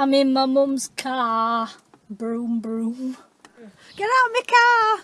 I'm in my mum's car. Broom, broom. Get out of my car!